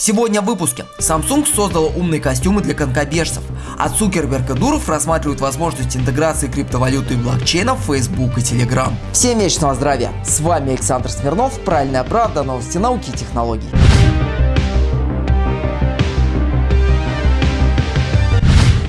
Сегодня в выпуске. Samsung создала умные костюмы для конкобежцев, а Цукерберг и Дуров рассматривают возможность интеграции криптовалюты и блокчейна в Facebook и Telegram. Всем вечного здравия! С вами Александр Смирнов, Правильная правда, новости науки и технологий.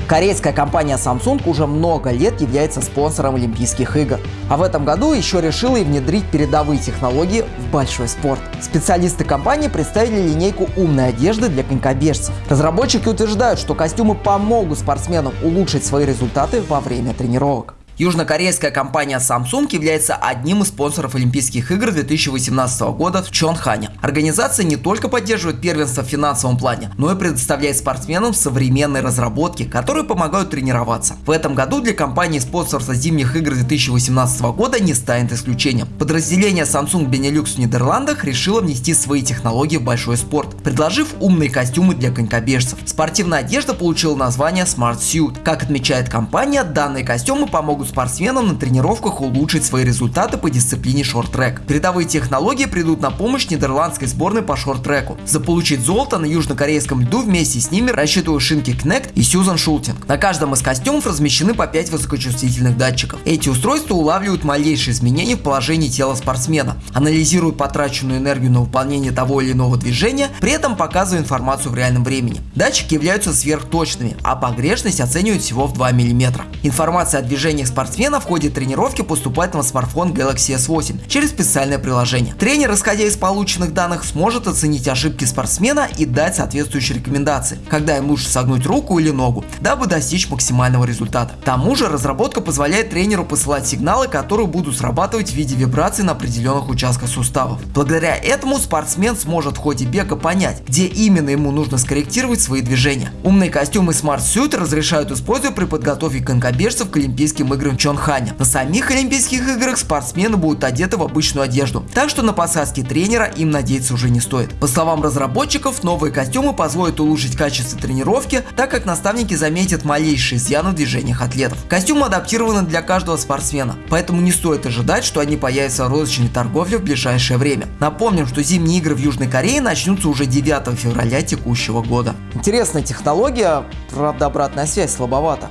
Корейская компания Samsung уже много лет является спонсором Олимпийских игр. А в этом году еще решила и внедрить передовые технологии в большой спорт. Специалисты компании представили линейку умной одежды для конькобежцев. Разработчики утверждают, что костюмы помогут спортсменам улучшить свои результаты во время тренировок. Южнокорейская компания Samsung является одним из спонсоров Олимпийских игр 2018 года в Чонхане. Организация не только поддерживает первенство в финансовом плане, но и предоставляет спортсменам современные разработки, которые помогают тренироваться. В этом году для компании спонсорство зимних игр 2018 года не станет исключением. Подразделение Samsung Benelux в Нидерландах решило внести свои технологии в большой спорт, предложив умные костюмы для конькобежцев. Спортивная одежда получила название Smart Suit. Как отмечает компания, данные костюмы помогут спортсменам на тренировках улучшить свои результаты по дисциплине шорт-трек. Передовые технологии придут на помощь нидерландской сборной по шорт-треку. Заполучить золото на южнокорейском льду вместе с ними рассчитывают Шинки Кнект и Сьюзан Шултинг. На каждом из костюмов размещены по 5 высокочувствительных датчиков. Эти устройства улавливают малейшие изменения в положении тела спортсмена, анализируют потраченную энергию на выполнение того или иного движения, при этом показывая информацию в реальном времени. Датчики являются сверхточными, а погрешность оценивают всего в 2 мм. Информация о движениях спортсмена в ходе тренировки поступает на смартфон Galaxy S8 через специальное приложение. Тренер, исходя из полученных данных, сможет оценить ошибки спортсмена и дать соответствующие рекомендации, когда им лучше согнуть руку или ногу, дабы достичь максимального результата. К тому же разработка позволяет тренеру посылать сигналы, которые будут срабатывать в виде вибраций на определенных участках суставов. Благодаря этому спортсмен сможет в ходе бега понять, где именно ему нужно скорректировать свои движения. Умные костюмы Smart Suit разрешают использовать при подготовке конькобежцев к Олимпийским играм в Чонхане. На самих Олимпийских играх спортсмены будут одеты в обычную одежду, так что на посадке тренера им надеяться уже не стоит. По словам разработчиков, новые костюмы позволят улучшить качество тренировки, так как наставники заметят малейшие изъяны в движениях атлетов. Костюмы адаптированы для каждого спортсмена, поэтому не стоит ожидать, что они появятся в розничной торговле в ближайшее время. Напомним, что зимние игры в Южной Корее начнутся уже 9 февраля текущего года. Интересная технология, правда обратная связь слабовата.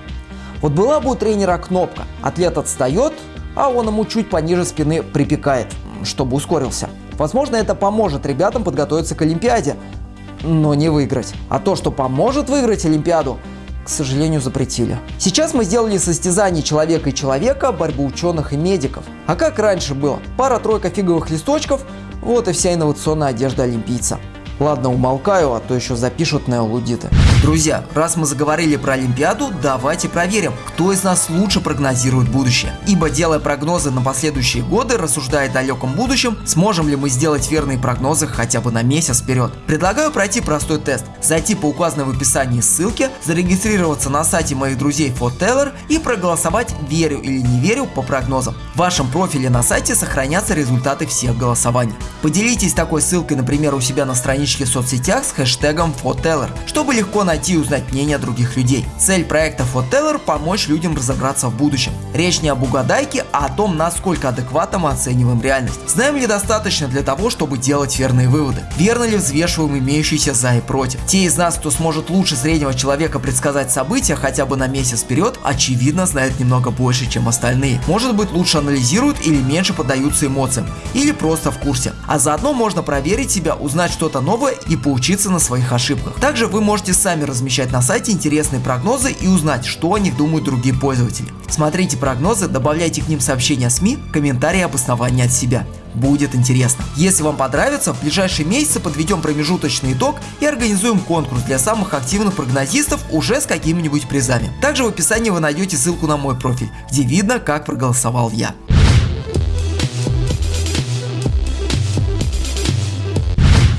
Вот была бы у тренера кнопка, атлет отстает, а он ему чуть пониже спины припекает, чтобы ускорился. Возможно, это поможет ребятам подготовиться к Олимпиаде, но не выиграть. А то, что поможет выиграть Олимпиаду, к сожалению, запретили. Сейчас мы сделали состязание человека и человека, борьбу ученых и медиков. А как раньше было? Пара-тройка фиговых листочков, вот и вся инновационная одежда олимпийца. Ладно, умолкаю, а то еще запишут неолудиты. Друзья, раз мы заговорили про Олимпиаду, давайте проверим, кто из нас лучше прогнозирует будущее. Ибо делая прогнозы на последующие годы, рассуждая о далеком будущем, сможем ли мы сделать верные прогнозы хотя бы на месяц вперед. Предлагаю пройти простой тест. Зайти по указанной в описании ссылке, зарегистрироваться на сайте моих друзей Foteller и проголосовать верю или не верю по прогнозам. В вашем профиле на сайте сохранятся результаты всех голосований. Поделитесь такой ссылкой, например, у себя на страничке в соцсетях с хэштегом FOTELLER, чтобы легко найти и узнать мнение других людей. Цель проекта FOTELLER – помочь людям разобраться в будущем. Речь не об угадайке, а о том, насколько адекватно мы оцениваем реальность. Знаем ли достаточно для того, чтобы делать верные выводы? Верно ли взвешиваем имеющиеся за и против? Те из нас, кто сможет лучше среднего человека предсказать события хотя бы на месяц вперед, очевидно знают немного больше, чем остальные. Может быть лучше анализируют или меньше поддаются эмоциям, или просто в курсе. А заодно можно проверить себя, узнать что-то новое и поучиться на своих ошибках. Также вы можете сами размещать на сайте интересные прогнозы и узнать, что о них думают другие пользователи. Смотрите прогнозы, добавляйте к ним сообщения СМИ, комментарии обоснования от себя. Будет интересно. Если вам понравится, в ближайшие месяцы подведем промежуточный итог и организуем конкурс для самых активных прогнозистов уже с какими-нибудь призами. Также в описании вы найдете ссылку на мой профиль, где видно, как проголосовал я.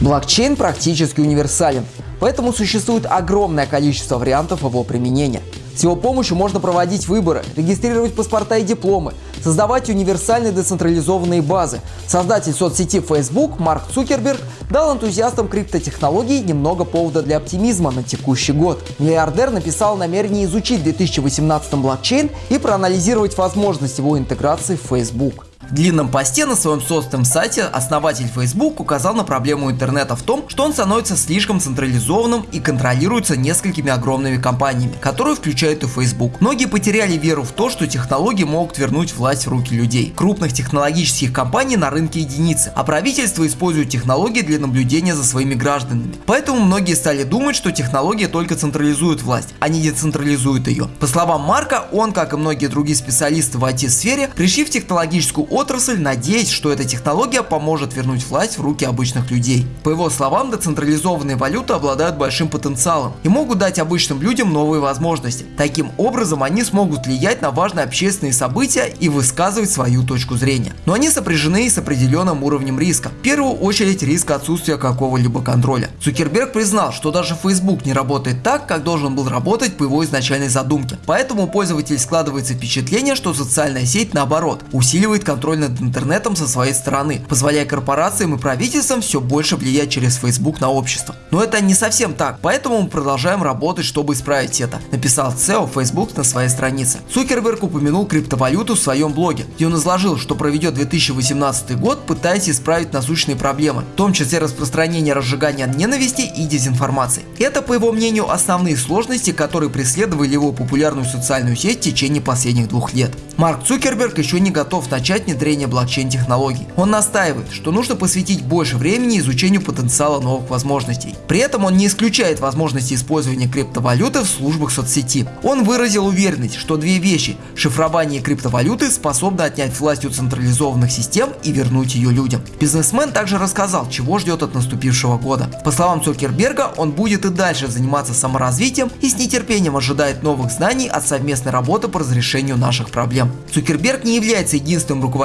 Блокчейн практически универсален, поэтому существует огромное количество вариантов его применения. С его помощью можно проводить выборы, регистрировать паспорта и дипломы, создавать универсальные децентрализованные базы. Создатель соцсети Facebook Марк Цукерберг дал энтузиастам криптотехнологий немного повода для оптимизма на текущий год. Миллиардер написал намерение изучить в 2018 блокчейн и проанализировать возможность его интеграции в Facebook. В длинном посте на своем собственном сайте основатель Facebook указал на проблему интернета в том, что он становится слишком централизованным и контролируется несколькими огромными компаниями, которые включают и Facebook. Многие потеряли веру в то, что технологии могут вернуть власть в руки людей. Крупных технологических компаний на рынке единицы, а правительство использует технологии для наблюдения за своими гражданами. Поэтому многие стали думать, что технология только централизует власть, а не децентрализует ее. По словам Марка, он, как и многие другие специалисты в IT-сфере, пришли в технологическую отрасль, надеясь, что эта технология поможет вернуть власть в руки обычных людей. По его словам, децентрализованные валюты обладают большим потенциалом и могут дать обычным людям новые возможности. Таким образом, они смогут влиять на важные общественные события и высказывать свою точку зрения. Но они сопряжены с определенным уровнем риска. В первую очередь риск отсутствия какого-либо контроля. Цукерберг признал, что даже Facebook не работает так, как должен был работать по его изначальной задумке. Поэтому у пользователей складывается впечатление, что социальная сеть наоборот усиливает контроль над интернетом со своей стороны, позволяя корпорациям и правительствам все больше влиять через Facebook на общество. Но это не совсем так, поэтому мы продолжаем работать, чтобы исправить это, написал CEO Facebook на своей странице. Цукерберг упомянул криптовалюту в своем блоге, где он изложил, что проведет 2018 год, пытаясь исправить насущные проблемы, в том числе распространение разжигания ненависти и дезинформации. Это, по его мнению, основные сложности, которые преследовали его популярную социальную сеть в течение последних двух лет. Марк Цукерберг еще не готов начать внедрение блокчейн-технологий. Он настаивает, что нужно посвятить больше времени изучению потенциала новых возможностей. При этом он не исключает возможности использования криптовалюты в службах соцсети. Он выразил уверенность, что две вещи – шифрование криптовалюты способны отнять власть у централизованных систем и вернуть ее людям. Бизнесмен также рассказал, чего ждет от наступившего года. По словам Цукерберга, он будет и дальше заниматься саморазвитием и с нетерпением ожидает новых знаний от совместной работы по разрешению наших проблем. Цукерберг не является единственным руководителем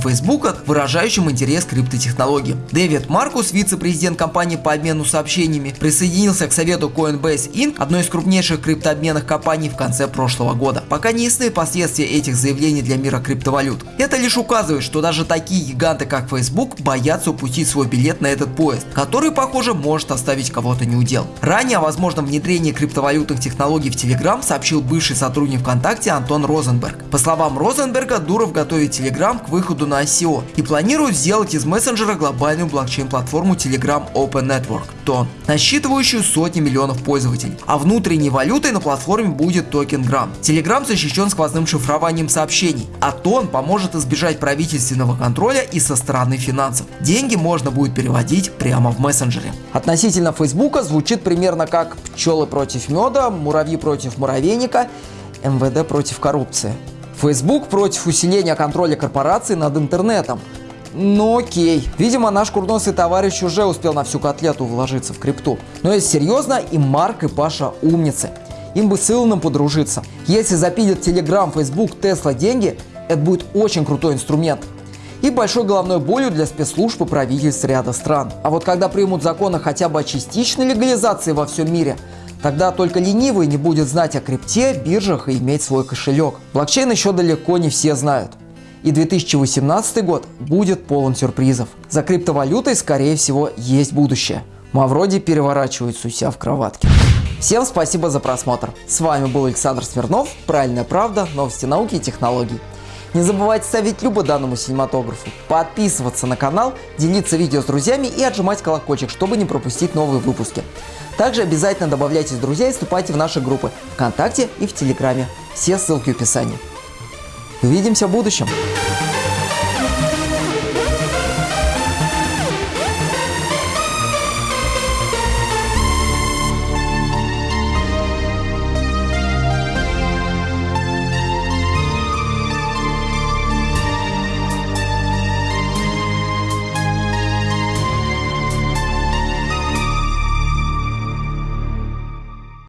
Facebook, выражающим интерес к криптотехнологиям. Дэвид Маркус, вице-президент компании по обмену сообщениями, присоединился к совету Coinbase Inc., одной из крупнейших криптообменных компаний в конце прошлого года. Пока не ясны последствия этих заявлений для мира криптовалют. Это лишь указывает, что даже такие гиганты, как Facebook, боятся упустить свой билет на этот поезд, который, похоже, может оставить кого-то неудел. Ранее о возможном внедрении криптовалютных технологий в Telegram сообщил бывший сотрудник ВКонтакте Антон Розенберг. По словам Розенберга, Дуров готовит Telegram к выходу на ICO и планирует сделать из мессенджера глобальную блокчейн-платформу Telegram Open Network TON, насчитывающую сотни миллионов пользователей. А внутренней валютой на платформе будет токен Gram. Telegram защищен сквозным шифрованием сообщений, а TON поможет избежать правительственного контроля и со стороны финансов. Деньги можно будет переводить прямо в мессенджере. Относительно Фейсбука звучит примерно как пчелы против меда, муравьи против муравейника, МВД против коррупции. Facebook против усиления контроля корпораций над интернетом. Ну окей, видимо наш курносый товарищ уже успел на всю котлету вложиться в крипту. Но если серьезно, и Марк, и Паша умницы. Им бы с Илоном подружиться. Если запилят Telegram, Facebook, Tesla деньги, это будет очень крутой инструмент. И большой головной болью для спецслужб и правительств ряда стран. А вот когда примут законы хотя бы о частичной легализации во всем мире, Тогда только ленивый не будет знать о крипте, биржах и иметь свой кошелек. Блокчейн еще далеко не все знают. И 2018 год будет полон сюрпризов. За криптовалютой, скорее всего, есть будущее. Мавроди переворачивается у себя в кроватке. Всем спасибо за просмотр. С вами был Александр Смирнов, Правильная правда, новости науки и технологий. Не забывайте ставить любо данному синематографу, подписываться на канал, делиться видео с друзьями и отжимать колокольчик, чтобы не пропустить новые выпуски. Также обязательно добавляйтесь в друзья и вступайте в наши группы ВКонтакте и в Телеграме. Все ссылки в описании. Увидимся в будущем!